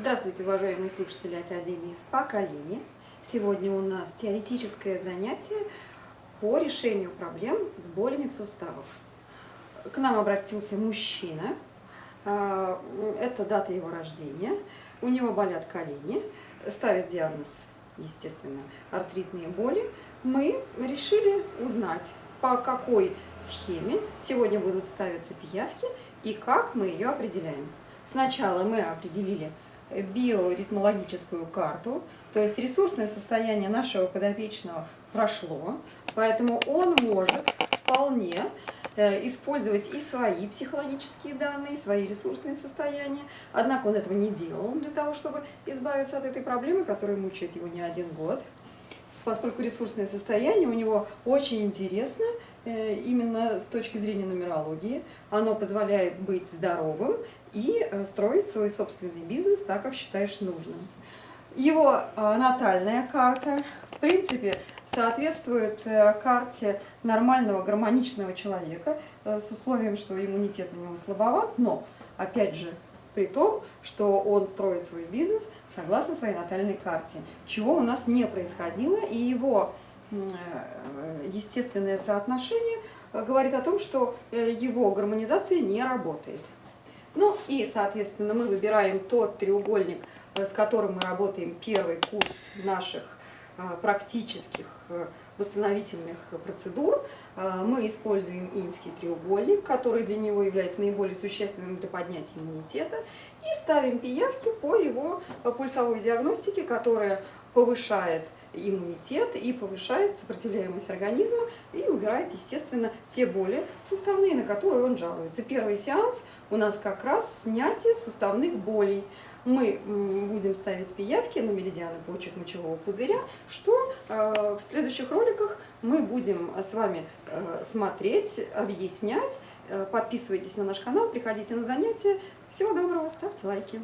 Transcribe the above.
Здравствуйте, уважаемые слушатели Академии СПА «Колени». Сегодня у нас теоретическое занятие по решению проблем с болями в суставах. К нам обратился мужчина, а, это дата его рождения, у него болят колени, ставит диагноз, естественно, артритные боли. Мы решили узнать, по какой схеме сегодня будут ставиться пиявки и как мы ее определяем. Сначала мы определили биоритмологическую карту, то есть ресурсное состояние нашего подопечного прошло, поэтому он может вполне э, использовать и свои психологические данные, свои ресурсные состояния. Однако он этого не делал для того, чтобы избавиться от этой проблемы, которая мучает его не один год. Поскольку ресурсное состояние у него очень интересно, э, именно с точки зрения нумерологии, оно позволяет быть здоровым и э, строить свой собственный бизнес так, как считаешь нужным. Его э, натальная карта, в принципе, соответствует э, карте нормального гармоничного человека с условием, что иммунитет у него слабоват, но, опять же, при том, что он строит свой бизнес согласно своей натальной карте, чего у нас не происходило, и его естественное соотношение говорит о том, что его гармонизация не работает. Ну и, соответственно, мы выбираем тот треугольник, э, с которым мы работаем первый курс наших э, практических э, восстановительных процедур. Мы используем инский треугольник, который для него является наиболее существенным для поднятия иммунитета, и ставим пиявки по его пульсовой диагностике, которая повышает иммунитет и повышает сопротивляемость организма и убирает, естественно, те боли суставные, на которые он жалуется. Первый сеанс у нас как раз снятие суставных болей. Мы будем ставить пиявки на меридианы почек мочевого пузыря, что э, в следующих роликах мы будем с вами э, смотреть, объяснять. Э, подписывайтесь на наш канал, приходите на занятия. Всего доброго, ставьте лайки.